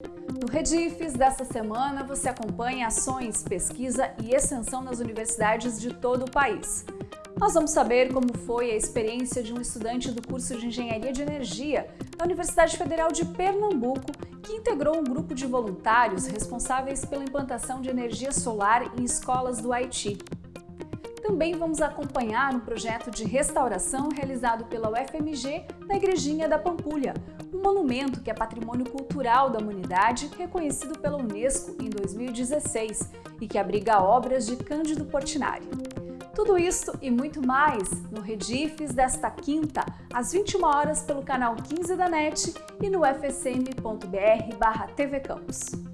No Redifes desta semana, você acompanha ações, pesquisa e extensão nas universidades de todo o país. Nós vamos saber como foi a experiência de um estudante do curso de Engenharia de Energia da Universidade Federal de Pernambuco, que integrou um grupo de voluntários responsáveis pela implantação de energia solar em escolas do Haiti. Também vamos acompanhar um projeto de restauração realizado pela UFMG na Igrejinha da Pampulha, um monumento que é patrimônio cultural da humanidade reconhecido pela Unesco em 2016 e que abriga obras de Cândido Portinari. Tudo isso e muito mais no Redifes desta quinta, às 21 horas pelo canal 15 da NET e no fsm.br/tvcampus.